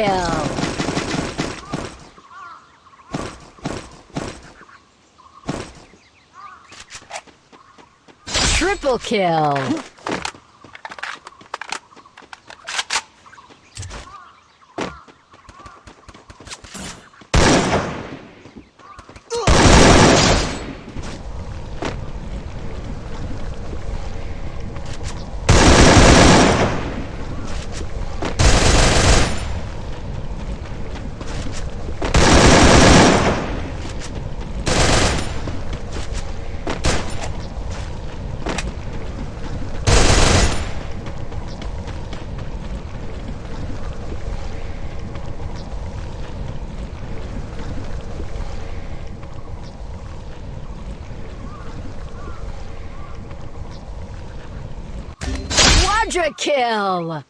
kill! Triple kill! Quadra kill!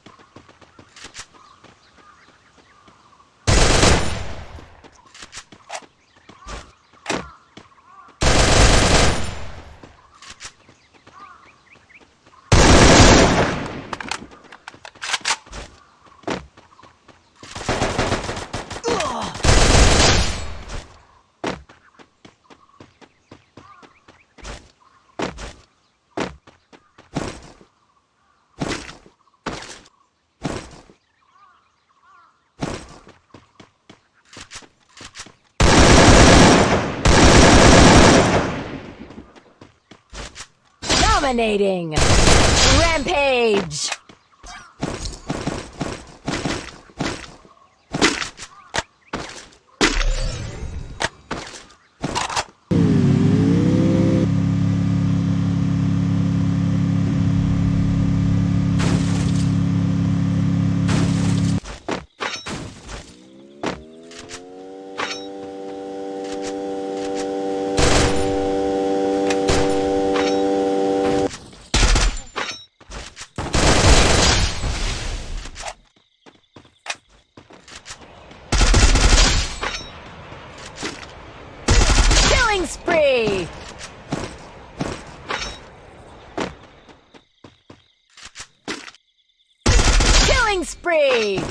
Dominating! Rampage! Killing spree! Killing spree!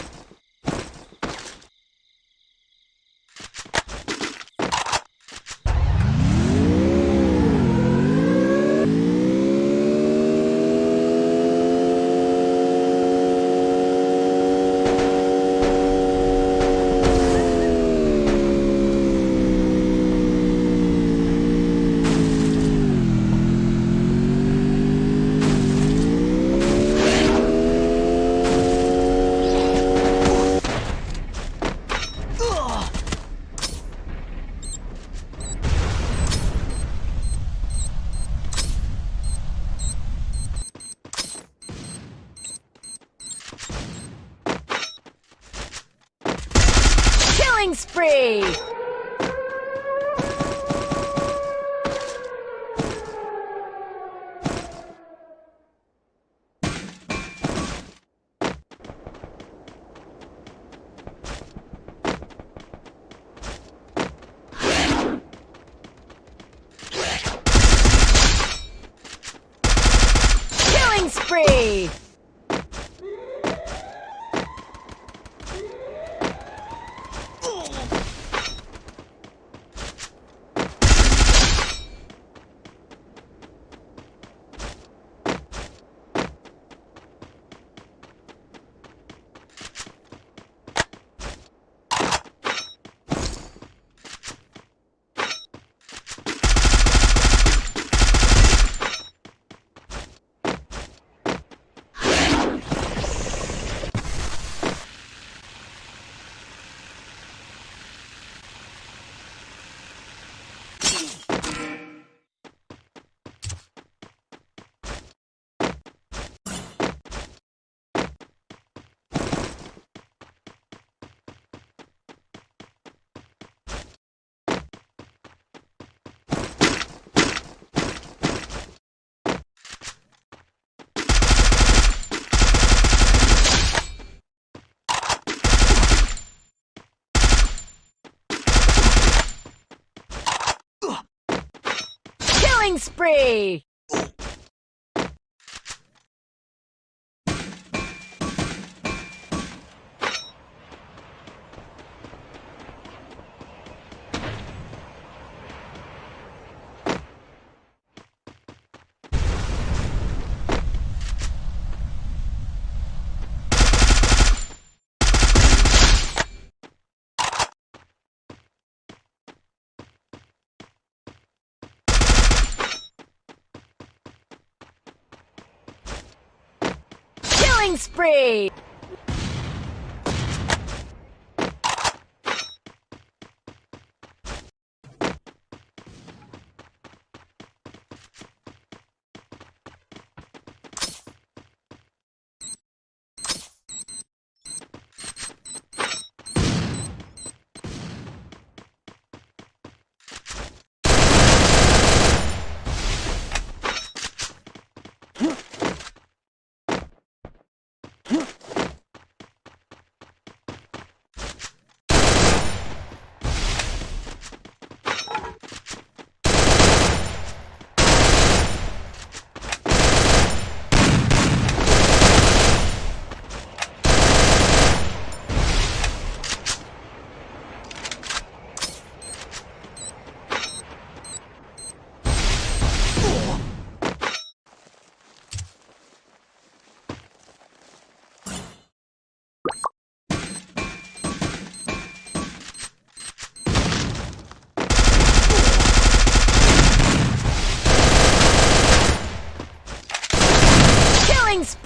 Killing spree! Killing spree! Killing spree! Killing spree!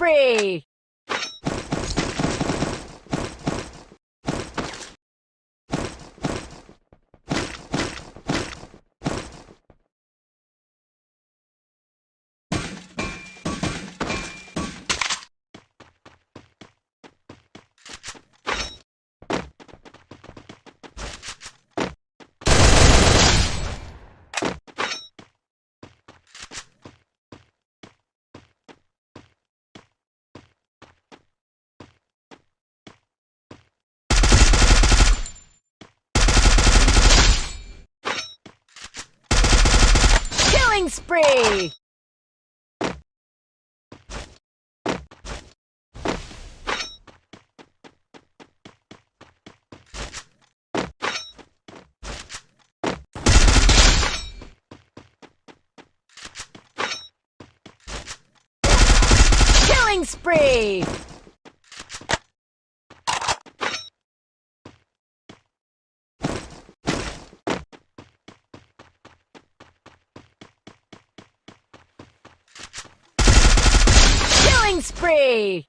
Killing spree! Killing spree! Killing spree! Killing spree!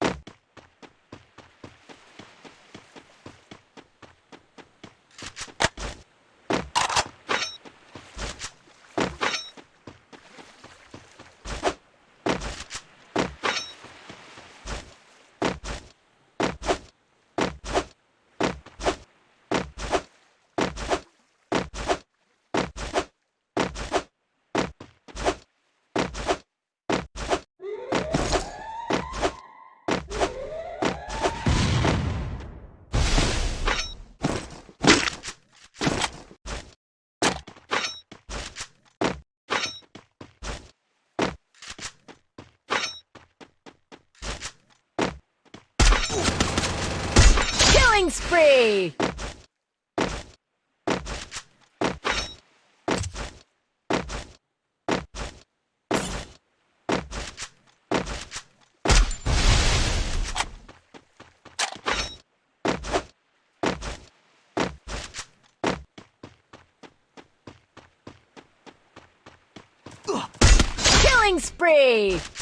Killing spree! Killing spree!